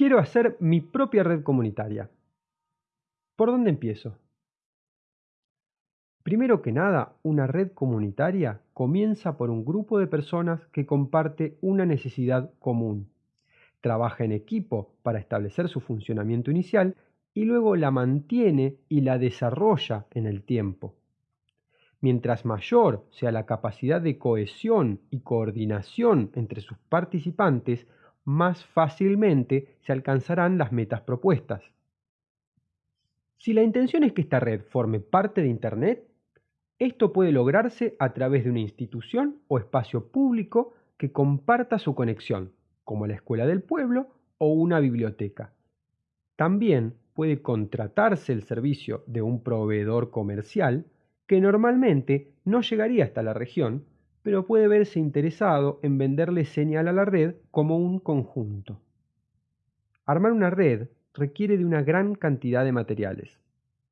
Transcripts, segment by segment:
Quiero hacer mi propia red comunitaria. ¿Por dónde empiezo? Primero que nada, una red comunitaria comienza por un grupo de personas que comparte una necesidad común. Trabaja en equipo para establecer su funcionamiento inicial y luego la mantiene y la desarrolla en el tiempo. Mientras mayor sea la capacidad de cohesión y coordinación entre sus participantes, más fácilmente se alcanzarán las metas propuestas. Si la intención es que esta red forme parte de Internet, esto puede lograrse a través de una institución o espacio público que comparta su conexión, como la escuela del pueblo o una biblioteca. También puede contratarse el servicio de un proveedor comercial que normalmente no llegaría hasta la región, pero puede verse interesado en venderle señal a la red como un conjunto. Armar una red requiere de una gran cantidad de materiales.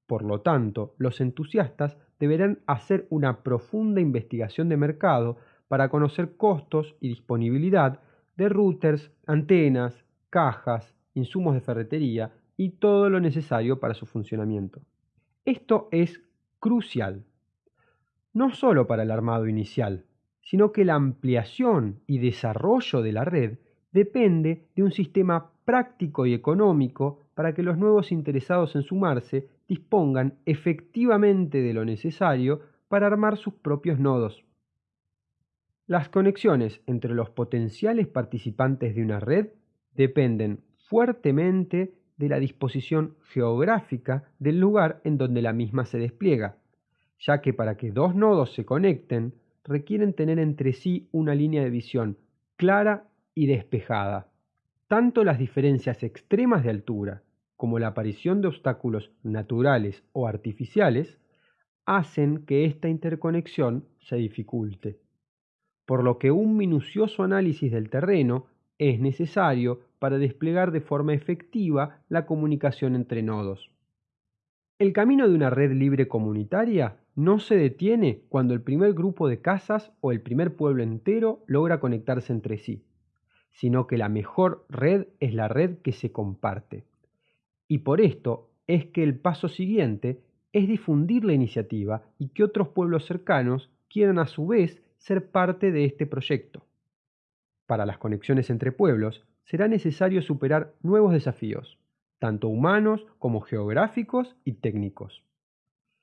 Por lo tanto, los entusiastas deberán hacer una profunda investigación de mercado para conocer costos y disponibilidad de routers, antenas, cajas, insumos de ferretería y todo lo necesario para su funcionamiento. Esto es crucial, no solo para el armado inicial, sino que la ampliación y desarrollo de la red depende de un sistema práctico y económico para que los nuevos interesados en sumarse dispongan efectivamente de lo necesario para armar sus propios nodos. Las conexiones entre los potenciales participantes de una red dependen fuertemente de la disposición geográfica del lugar en donde la misma se despliega, ya que para que dos nodos se conecten requieren tener entre sí una línea de visión clara y despejada. Tanto las diferencias extremas de altura como la aparición de obstáculos naturales o artificiales hacen que esta interconexión se dificulte, por lo que un minucioso análisis del terreno es necesario para desplegar de forma efectiva la comunicación entre nodos. El camino de una red libre comunitaria no se detiene cuando el primer grupo de casas o el primer pueblo entero logra conectarse entre sí, sino que la mejor red es la red que se comparte. Y por esto es que el paso siguiente es difundir la iniciativa y que otros pueblos cercanos quieran a su vez ser parte de este proyecto. Para las conexiones entre pueblos será necesario superar nuevos desafíos, tanto humanos como geográficos y técnicos.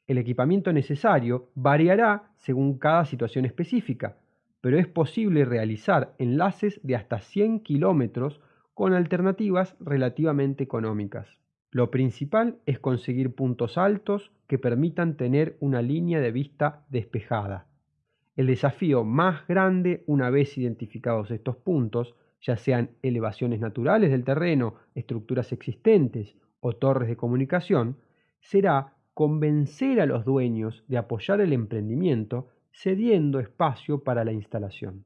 El equipamiento necesario variará según cada situación específica, pero es posible realizar enlaces de hasta 100 kilómetros con alternativas relativamente económicas. Lo principal es conseguir puntos altos que permitan tener una línea de vista despejada. El desafío más grande, una vez identificados estos puntos, ya sean elevaciones naturales del terreno, estructuras existentes o torres de comunicación, será convencer a los dueños de apoyar el emprendimiento cediendo espacio para la instalación.